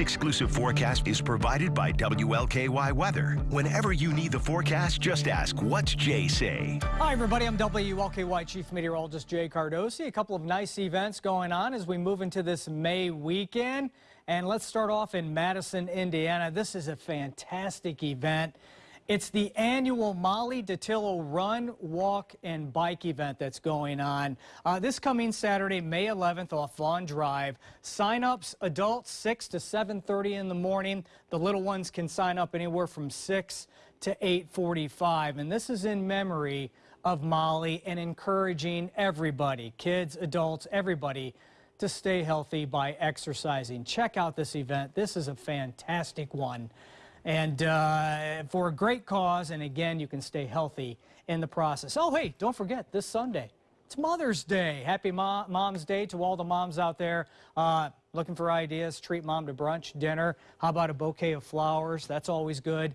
This exclusive forecast is provided by WLKY Weather. Whenever you need the forecast, just ask, what's Jay say? Hi, everybody. I'm WLKY Chief Meteorologist Jay Cardosi. A couple of nice events going on as we move into this May weekend. And let's start off in Madison, Indiana. This is a fantastic event. It's the annual Molly Dattilo Run, Walk, and Bike event that's going on. Uh, this coming Saturday, May 11th off Vaughn Drive. Sign-ups, adults 6 to 7.30 in the morning. The little ones can sign up anywhere from 6 to 8.45. And this is in memory of Molly and encouraging everybody, kids, adults, everybody, to stay healthy by exercising. Check out this event. This is a fantastic one and uh, for a great cause. And again, you can stay healthy in the process. Oh, hey, don't forget this Sunday. It's Mother's Day. Happy Mom, Mom's Day to all the moms out there uh, looking for ideas. Treat mom to brunch, dinner. How about a bouquet of flowers? That's always good.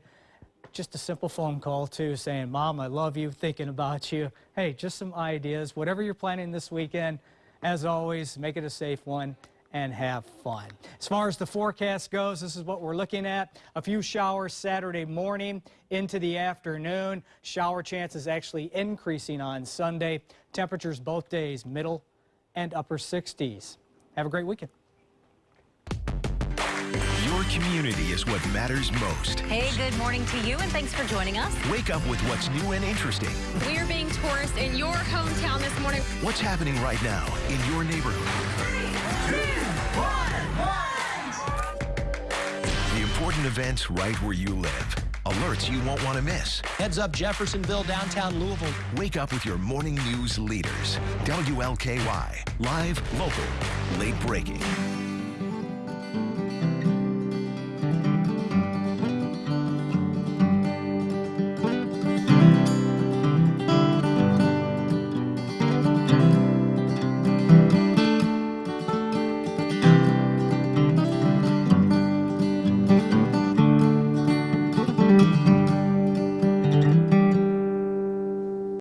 Just a simple phone call, too, saying, Mom, I love you, thinking about you. Hey, just some ideas. Whatever you're planning this weekend, as always, make it a safe one and have fun. As far as the forecast goes, this is what we're looking at. A few showers Saturday morning into the afternoon. Shower chances actually increasing on Sunday. Temperatures both days, middle and upper 60s. Have a great weekend. Your community is what matters most. Hey, good morning to you, and thanks for joining us. Wake up with what's new and interesting. We are being tourists in your hometown this morning. What's happening right now in your neighborhood? Three, two, important events right where you live. Alerts you won't want to miss. Heads up Jeffersonville, downtown Louisville. Wake up with your morning news leaders. WLKY. Live, local, late breaking.